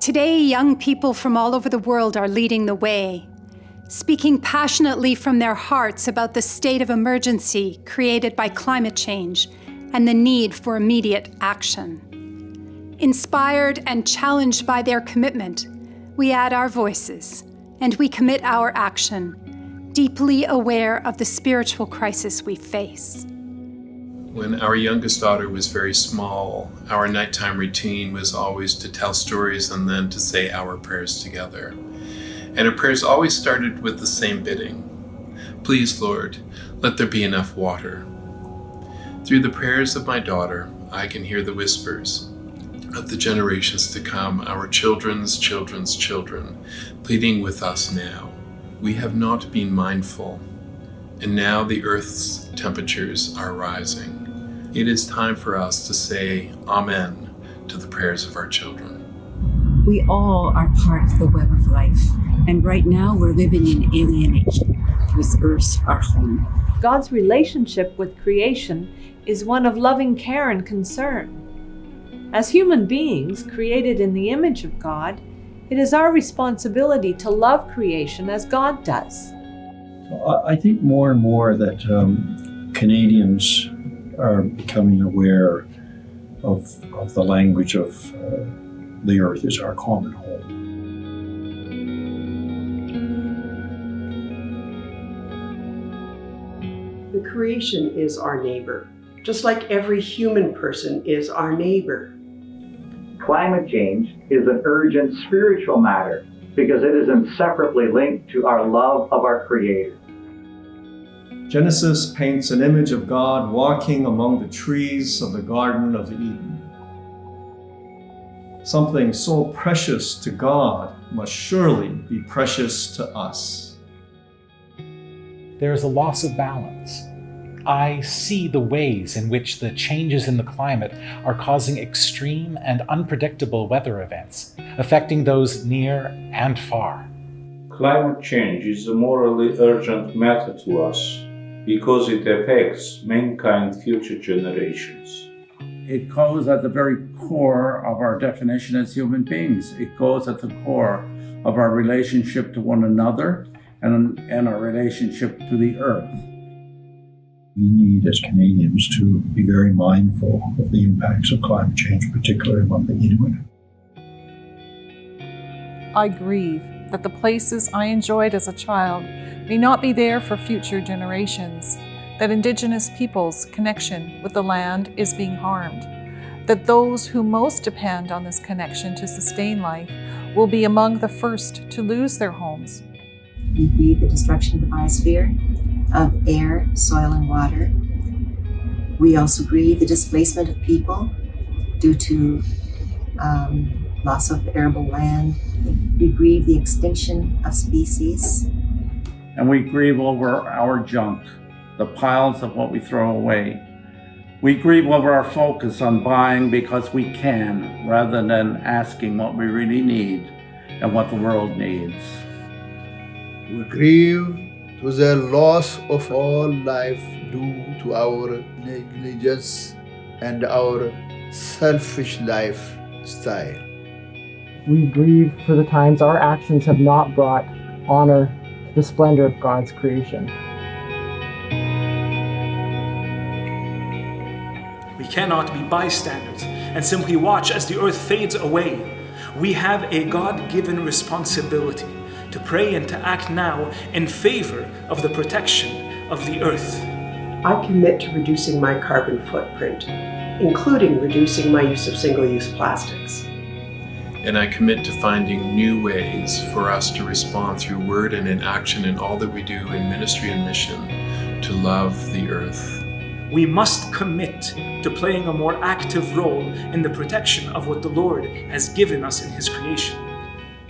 Today, young people from all over the world are leading the way, speaking passionately from their hearts about the state of emergency created by climate change and the need for immediate action. Inspired and challenged by their commitment, we add our voices and we commit our action, deeply aware of the spiritual crisis we face. When our youngest daughter was very small, our nighttime routine was always to tell stories and then to say our prayers together. And our prayers always started with the same bidding Please, Lord, let there be enough water. Through the prayers of my daughter, I can hear the whispers of the generations to come, our children's children's children, pleading with us now. We have not been mindful, and now the earth's temperatures are rising. It is time for us to say Amen to the prayers of our children. We all are part of the web of life, and right now we're living in alienation with Earth our home. God's relationship with creation is one of loving care and concern. As human beings created in the image of God, it is our responsibility to love creation as God does. I think more and more that um, Canadians are becoming aware of, of the language of uh, the earth is our common home. The creation is our neighbor, just like every human person is our neighbor. Climate change is an urgent spiritual matter because it is inseparably linked to our love of our Creator. Genesis paints an image of God walking among the trees of the Garden of Eden. Something so precious to God must surely be precious to us. There is a loss of balance I see the ways in which the changes in the climate are causing extreme and unpredictable weather events, affecting those near and far. Climate change is a morally urgent matter to us because it affects mankind's future generations. It goes at the very core of our definition as human beings. It goes at the core of our relationship to one another and, and our relationship to the earth we need as Canadians to be very mindful of the impacts of climate change, particularly among the Inuit. I grieve that the places I enjoyed as a child may not be there for future generations, that Indigenous peoples' connection with the land is being harmed, that those who most depend on this connection to sustain life will be among the first to lose their homes. We grieve the destruction of the biosphere of air, soil, and water. We also grieve the displacement of people due to um, loss of arable land. We grieve the extinction of species. And we grieve over our junk, the piles of what we throw away. We grieve over our focus on buying because we can, rather than asking what we really need and what the world needs. We grieve to the loss of all life due to our negligence and our selfish lifestyle. We grieve for the times our actions have not brought honor to the splendor of God's creation. We cannot be bystanders and simply watch as the earth fades away. We have a God given responsibility to pray and to act now in favor of the protection of the earth. I commit to reducing my carbon footprint, including reducing my use of single-use plastics. And I commit to finding new ways for us to respond through word and in action in all that we do in ministry and mission to love the earth. We must commit to playing a more active role in the protection of what the Lord has given us in His creation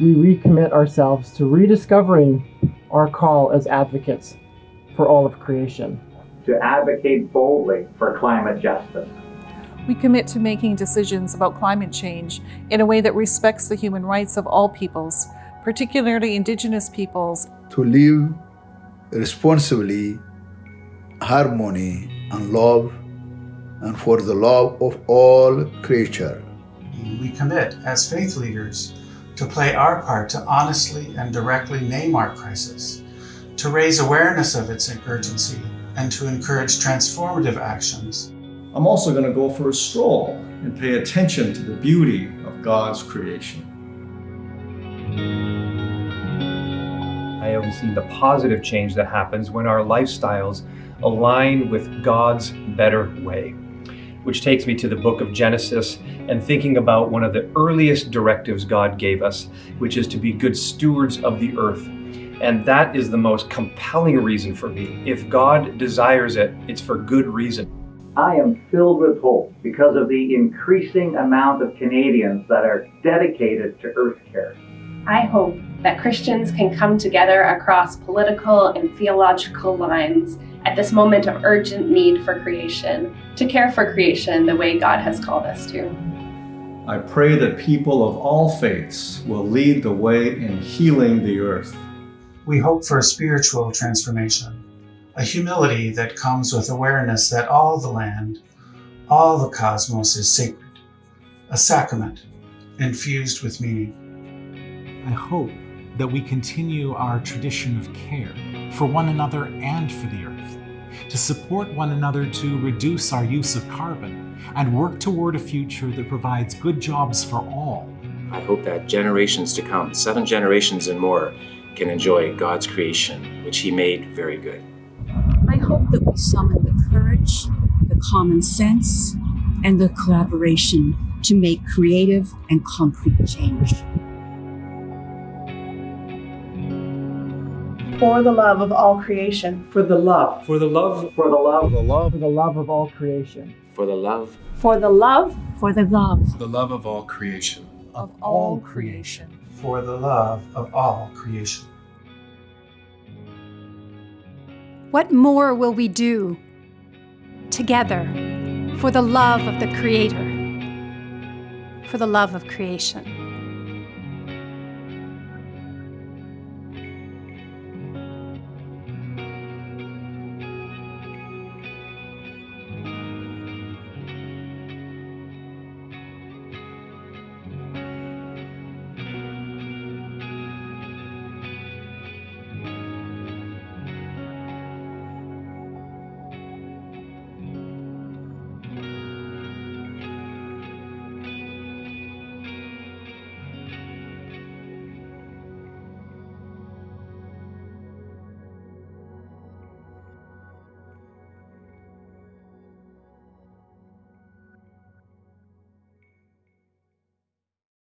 we recommit ourselves to rediscovering our call as advocates for all of creation. To advocate boldly for climate justice. We commit to making decisions about climate change in a way that respects the human rights of all peoples, particularly Indigenous peoples. To live responsibly, harmony, and love, and for the love of all creature. We commit as faith leaders to play our part to honestly and directly name our crisis, to raise awareness of its urgency, and to encourage transformative actions. I'm also going to go for a stroll and pay attention to the beauty of God's creation. I have seen the positive change that happens when our lifestyles align with God's better way. Which takes me to the book of Genesis and thinking about one of the earliest directives God gave us, which is to be good stewards of the earth. And that is the most compelling reason for me. If God desires it, it's for good reason. I am filled with hope because of the increasing amount of Canadians that are dedicated to earth care. I hope that Christians can come together across political and theological lines at this moment of urgent need for creation, to care for creation the way God has called us to. I pray that people of all faiths will lead the way in healing the earth. We hope for a spiritual transformation, a humility that comes with awareness that all the land, all the cosmos is sacred, a sacrament infused with meaning. I hope that we continue our tradition of care for one another and for the earth, to support one another to reduce our use of carbon and work toward a future that provides good jobs for all. I hope that generations to come, seven generations and more, can enjoy God's creation, which He made very good. I hope that we summon the courage, the common sense, and the collaboration to make creative and concrete change. For the love of all creation. For the love. For the love. For the love. For the love. For the love of all creation. For the love. For the love. For the love. The love of all creation. Of all creation. For the love of all creation. What more will we do together for the love of the Creator, for the love of creation?